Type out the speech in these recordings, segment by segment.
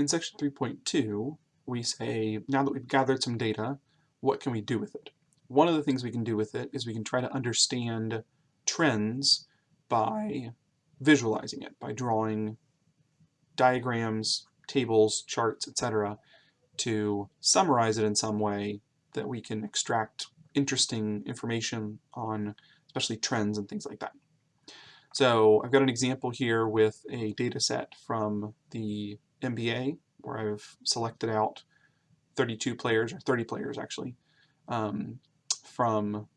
In section 3.2, we say, now that we've gathered some data, what can we do with it? One of the things we can do with it is we can try to understand trends by visualizing it, by drawing diagrams, tables, charts, etc. to summarize it in some way that we can extract interesting information on especially trends and things like that. So I've got an example here with a data set from the NBA where I've selected out 32 players, or 30 players actually, um, from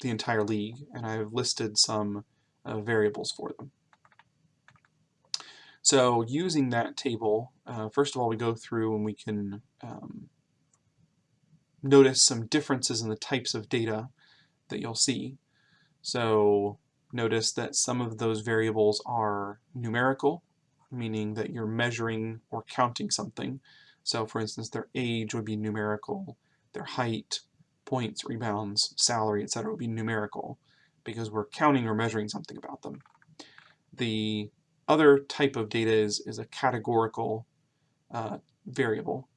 the entire league, and I've listed some uh, variables for them. So using that table, uh, first of all we go through and we can um, notice some differences in the types of data that you'll see. So notice that some of those variables are numerical, meaning that you're measuring or counting something. So for instance, their age would be numerical, their height, points, rebounds, salary, etc. would be numerical because we're counting or measuring something about them. The other type of data is, is a categorical uh, variable,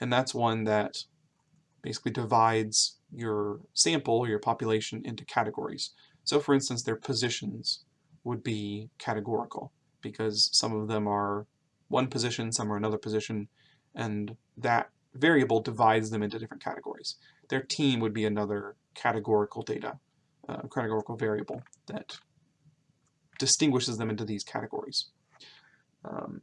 and that's one that basically divides your sample, your population, into categories. So for instance, their positions would be categorical because some of them are one position, some are another position, and that variable divides them into different categories. Their team would be another categorical data, uh, categorical variable that distinguishes them into these categories. Um,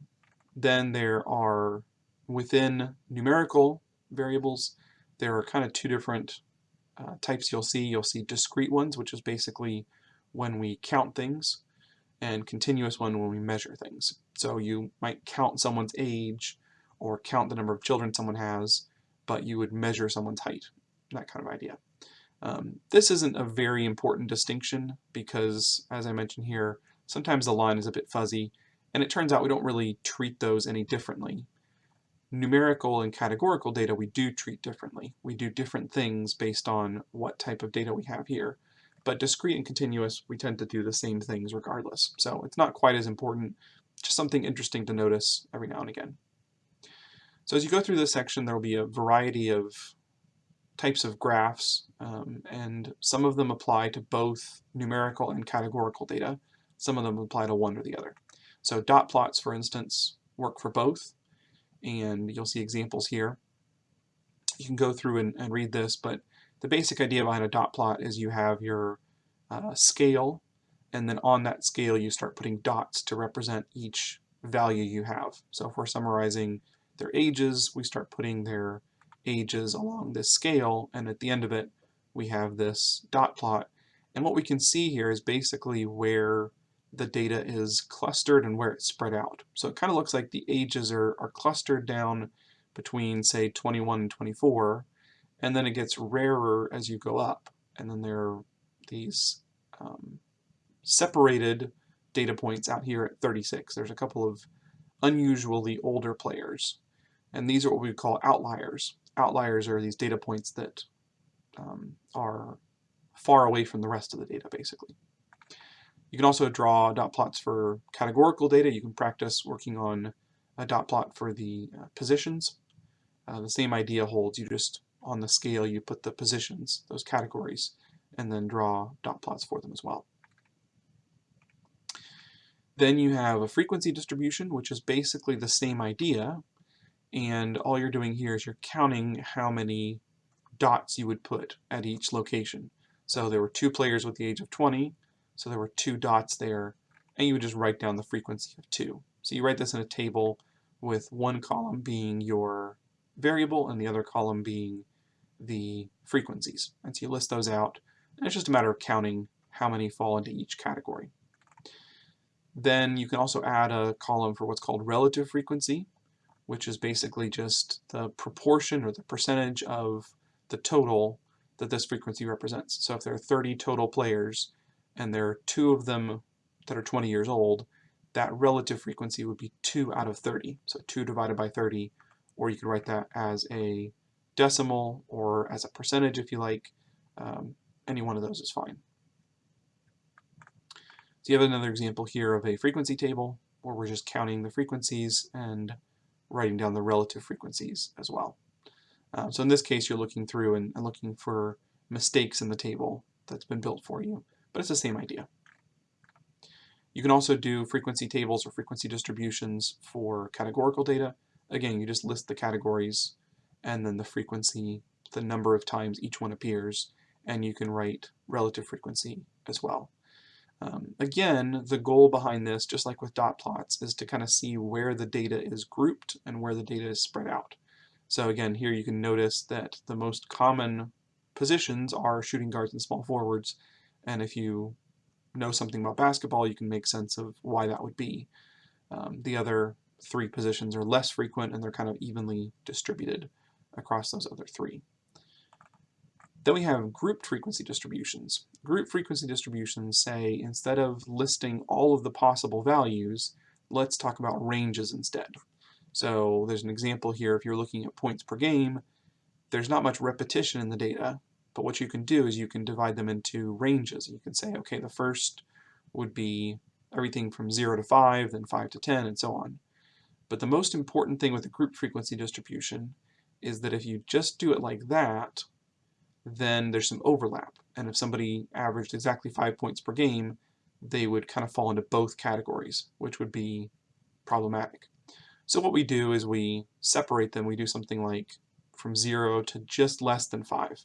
then there are, within numerical variables, there are kind of two different uh, types you'll see. You'll see discrete ones, which is basically when we count things, and continuous one when we measure things. So you might count someone's age or count the number of children someone has, but you would measure someone's height, that kind of idea. Um, this isn't a very important distinction because, as I mentioned here, sometimes the line is a bit fuzzy, and it turns out we don't really treat those any differently. Numerical and categorical data we do treat differently. We do different things based on what type of data we have here. But discrete and continuous, we tend to do the same things regardless. So it's not quite as important, just something interesting to notice every now and again. So as you go through this section, there will be a variety of types of graphs, um, and some of them apply to both numerical and categorical data. Some of them apply to one or the other. So dot plots, for instance, work for both, and you'll see examples here. You can go through and, and read this, but the basic idea behind a dot plot is you have your uh, scale, and then on that scale you start putting dots to represent each value you have. So if we're summarizing their ages, we start putting their ages along this scale, and at the end of it we have this dot plot. And what we can see here is basically where the data is clustered and where it's spread out. So it kind of looks like the ages are, are clustered down between, say, 21 and 24, and then it gets rarer as you go up. And then there are these um, separated data points out here at 36. There's a couple of unusually older players. And these are what we call outliers. Outliers are these data points that um, are far away from the rest of the data, basically. You can also draw dot plots for categorical data. You can practice working on a dot plot for the uh, positions. Uh, the same idea holds. You just, on the scale, you put the positions, those categories, and then draw dot plots for them as well. Then you have a frequency distribution, which is basically the same idea, and all you're doing here is you're counting how many dots you would put at each location. So there were two players with the age of 20, so there were two dots there, and you would just write down the frequency of 2. So you write this in a table with one column being your variable and the other column being the frequencies. And so you list those out, and it's just a matter of counting how many fall into each category. Then you can also add a column for what's called relative frequency, which is basically just the proportion or the percentage of the total that this frequency represents. So if there are 30 total players, and there are two of them that are 20 years old, that relative frequency would be 2 out of 30. So 2 divided by 30, or you could write that as a decimal or as a percentage if you like. Um, any one of those is fine. So you have another example here of a frequency table where we're just counting the frequencies and writing down the relative frequencies as well. Uh, so in this case, you're looking through and, and looking for mistakes in the table that's been built for you, but it's the same idea. You can also do frequency tables or frequency distributions for categorical data. Again, you just list the categories and then the frequency, the number of times each one appears, and you can write relative frequency as well. Um, again, the goal behind this, just like with dot plots, is to kind of see where the data is grouped and where the data is spread out. So again, here you can notice that the most common positions are shooting guards and small forwards, and if you know something about basketball, you can make sense of why that would be. Um, the other three positions are less frequent and they're kind of evenly distributed across those other three. Then we have grouped frequency distributions. Group frequency distributions say instead of listing all of the possible values, let's talk about ranges instead. So there's an example here, if you're looking at points per game, there's not much repetition in the data, but what you can do is you can divide them into ranges. You can say, okay, the first would be everything from 0 to 5, then 5 to 10, and so on. But the most important thing with a group frequency distribution is that if you just do it like that, then there's some overlap. And if somebody averaged exactly five points per game, they would kind of fall into both categories, which would be problematic. So what we do is we separate them. We do something like from 0 to just less than 5,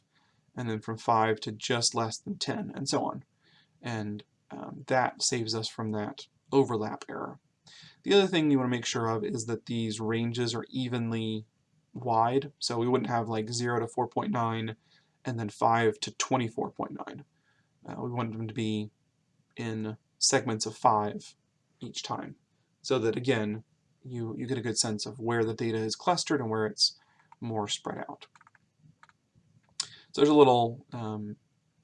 and then from 5 to just less than 10, and so on. And um, that saves us from that overlap error. The other thing you want to make sure of is that these ranges are evenly wide, so we wouldn't have like 0 to 4.9 and then 5 to 24.9. Uh, we want them to be in segments of 5 each time, so that again, you, you get a good sense of where the data is clustered and where it's more spread out. So there's a little um,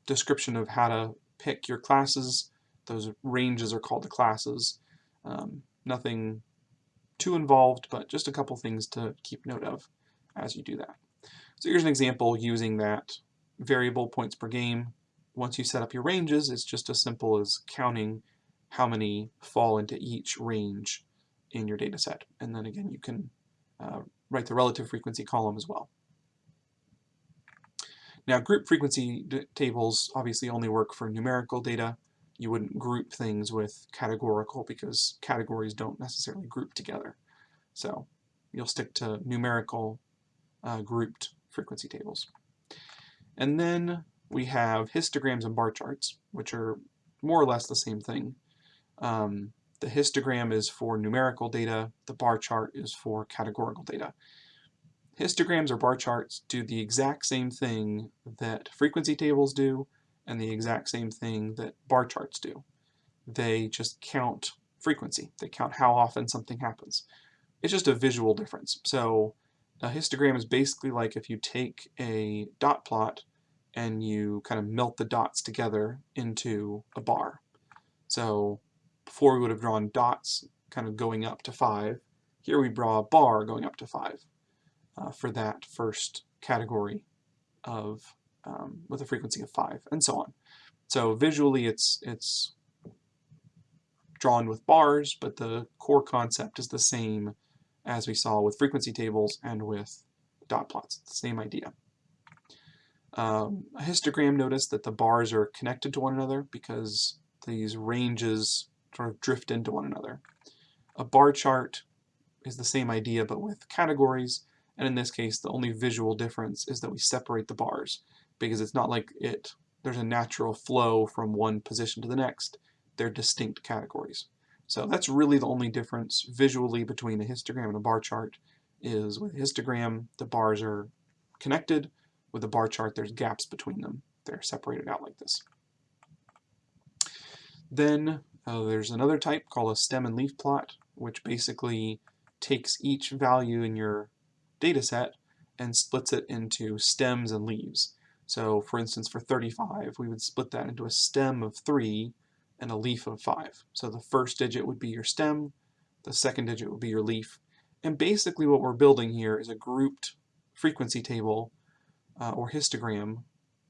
description of how to pick your classes. Those ranges are called the classes. Um, nothing too involved, but just a couple things to keep note of as you do that. So here's an example using that variable points per game. Once you set up your ranges, it's just as simple as counting how many fall into each range in your data set. And then again, you can uh, write the relative frequency column as well. Now group frequency tables obviously only work for numerical data. You wouldn't group things with categorical because categories don't necessarily group together. So you'll stick to numerical uh, grouped frequency tables. And then we have histograms and bar charts, which are more or less the same thing. Um, the histogram is for numerical data, the bar chart is for categorical data. Histograms or bar charts do the exact same thing that frequency tables do and the exact same thing that bar charts do. They just count frequency. They count how often something happens. It's just a visual difference. So a histogram is basically like if you take a dot plot and you kind of melt the dots together into a bar. So before we would have drawn dots kind of going up to 5. Here we draw a bar going up to 5 uh, for that first category of um, with a frequency of 5, and so on. So visually it's, it's drawn with bars, but the core concept is the same as we saw with frequency tables and with dot plots. The same idea. Um, a histogram, notice that the bars are connected to one another because these ranges sort of drift into one another. A bar chart is the same idea but with categories, and in this case the only visual difference is that we separate the bars because it's not like it there's a natural flow from one position to the next. They're distinct categories. So that's really the only difference visually between a histogram and a bar chart is with a histogram the bars are connected, with a bar chart there's gaps between them. They're separated out like this. Then uh, there's another type called a stem and leaf plot, which basically takes each value in your data set and splits it into stems and leaves. So for instance, for 35, we would split that into a stem of 3 and a leaf of 5. So the first digit would be your stem, the second digit would be your leaf. And basically what we're building here is a grouped frequency table uh, or histogram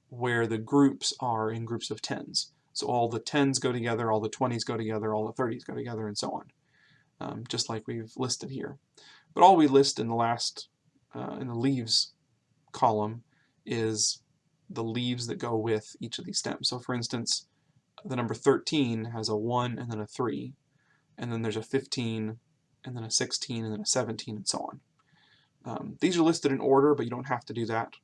where the groups are in groups of tens. So all the 10s go together, all the 20s go together, all the 30s go together, and so on, um, just like we've listed here. But all we list in the last, uh, in the leaves column is the leaves that go with each of these stems. So for instance, the number 13 has a 1 and then a 3, and then there's a 15, and then a 16, and then a 17, and so on. Um, these are listed in order, but you don't have to do that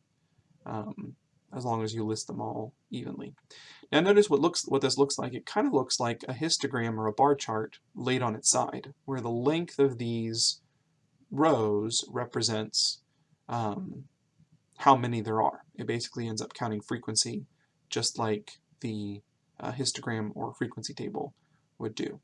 um, as long as you list them all evenly. Now notice what looks what this looks like. It kind of looks like a histogram or a bar chart laid on its side, where the length of these rows represents um, how many there are. It basically ends up counting frequency, just like the uh, histogram or frequency table would do.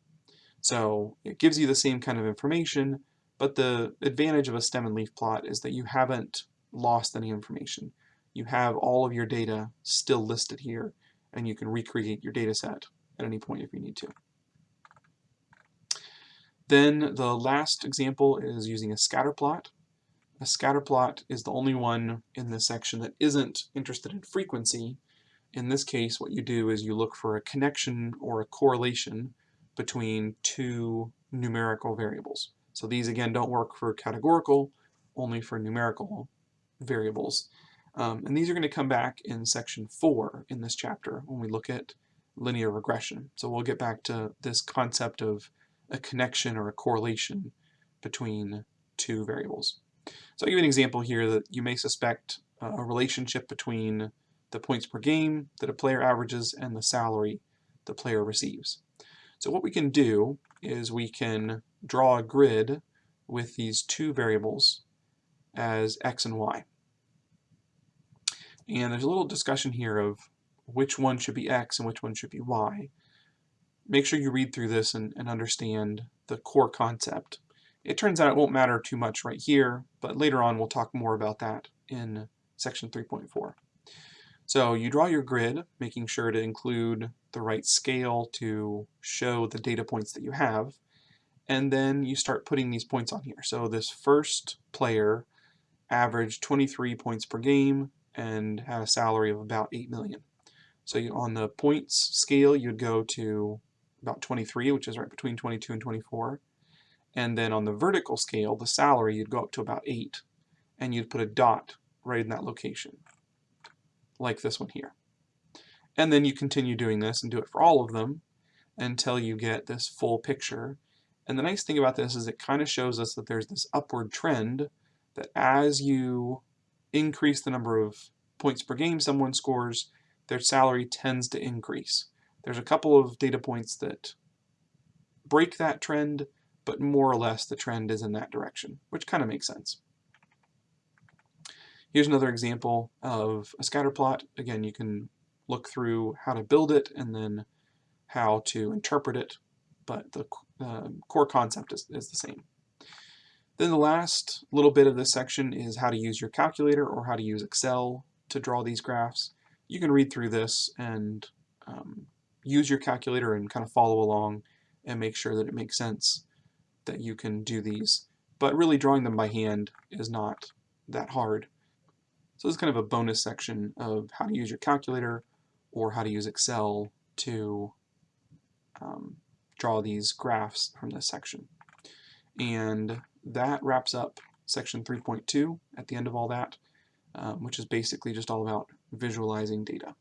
So it gives you the same kind of information, but the advantage of a stem and leaf plot is that you haven't lost any information. You have all of your data still listed here, and you can recreate your data set at any point if you need to. Then the last example is using a scatter plot. A scatter plot is the only one in this section that isn't interested in frequency. In this case, what you do is you look for a connection or a correlation between two numerical variables. So these again don't work for categorical, only for numerical variables. Um, and these are going to come back in section 4 in this chapter when we look at linear regression. So we'll get back to this concept of a connection or a correlation between two variables. So I'll give you an example here that you may suspect uh, a relationship between the points per game that a player averages and the salary the player receives. So what we can do is we can draw a grid with these two variables as x and y. And there's a little discussion here of which one should be x and which one should be y. Make sure you read through this and, and understand the core concept. It turns out it won't matter too much right here, but later on we'll talk more about that in section 3.4. So you draw your grid, making sure to include the right scale to show the data points that you have, and then you start putting these points on here. So this first player averaged 23 points per game and had a salary of about 8 million. So you, on the points scale, you'd go to about 23, which is right between 22 and 24. And then on the vertical scale, the salary, you'd go up to about 8, and you'd put a dot right in that location like this one here. And then you continue doing this and do it for all of them until you get this full picture. And the nice thing about this is it kind of shows us that there's this upward trend that as you increase the number of points per game someone scores, their salary tends to increase. There's a couple of data points that break that trend, but more or less the trend is in that direction, which kind of makes sense. Here's another example of a scatter plot. Again, you can look through how to build it and then how to interpret it, but the uh, core concept is, is the same. Then the last little bit of this section is how to use your calculator or how to use Excel to draw these graphs. You can read through this and um, use your calculator and kind of follow along and make sure that it makes sense that you can do these. But really drawing them by hand is not that hard. So this is kind of a bonus section of how to use your calculator or how to use Excel to um, draw these graphs from this section. And that wraps up section 3.2 at the end of all that, um, which is basically just all about visualizing data.